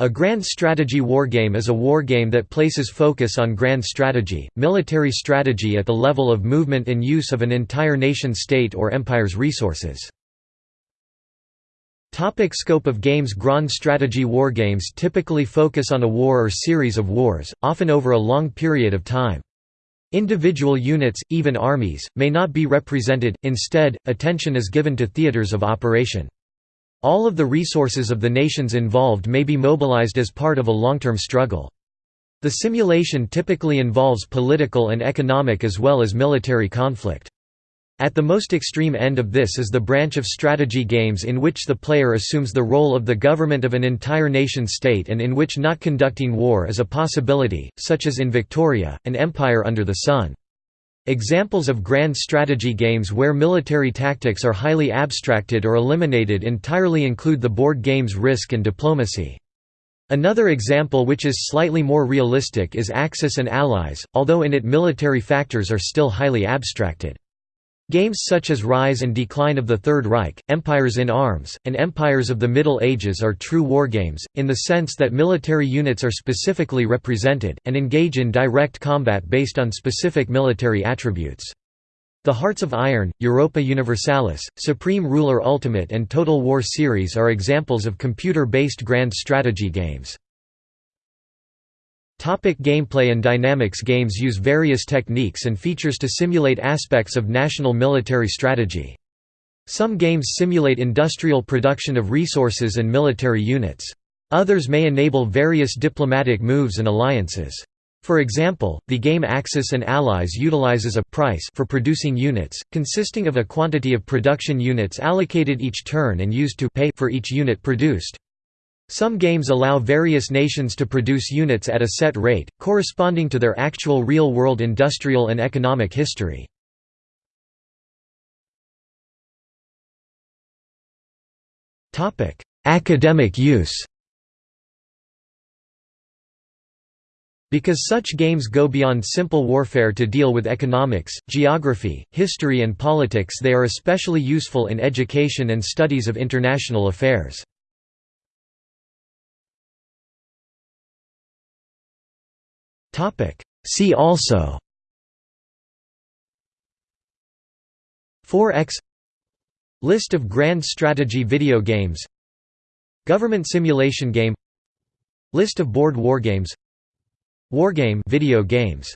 A grand strategy wargame is a wargame that places focus on grand strategy, military strategy at the level of movement and use of an entire nation-state or empire's resources. Topic scope of games Grand strategy wargames typically focus on a war or series of wars, often over a long period of time. Individual units, even armies, may not be represented, instead, attention is given to theaters of operation. All of the resources of the nations involved may be mobilized as part of a long-term struggle. The simulation typically involves political and economic as well as military conflict. At the most extreme end of this is the branch of strategy games in which the player assumes the role of the government of an entire nation-state and in which not conducting war is a possibility, such as in Victoria, an empire under the sun. Examples of grand strategy games where military tactics are highly abstracted or eliminated entirely include the board games Risk and Diplomacy. Another example which is slightly more realistic is Axis and Allies, although in it military factors are still highly abstracted. Games such as Rise and Decline of the Third Reich, Empires in Arms, and Empires of the Middle Ages are true wargames, in the sense that military units are specifically represented, and engage in direct combat based on specific military attributes. The Hearts of Iron, Europa Universalis, Supreme Ruler Ultimate and Total War series are examples of computer-based grand strategy games. Topic gameplay and dynamics Games use various techniques and features to simulate aspects of national military strategy. Some games simulate industrial production of resources and military units. Others may enable various diplomatic moves and alliances. For example, the game Axis and Allies utilizes a price for producing units, consisting of a quantity of production units allocated each turn and used to pay for each unit produced. Some games allow various nations to produce units at a set rate, corresponding to their actual real-world industrial and economic history. Academic use Because such games go beyond simple warfare to deal with economics, geography, history and politics they are especially useful in education and studies of international affairs. Topic. See also. 4x List of grand strategy video games. Government simulation game. List of board wargames Wargame video games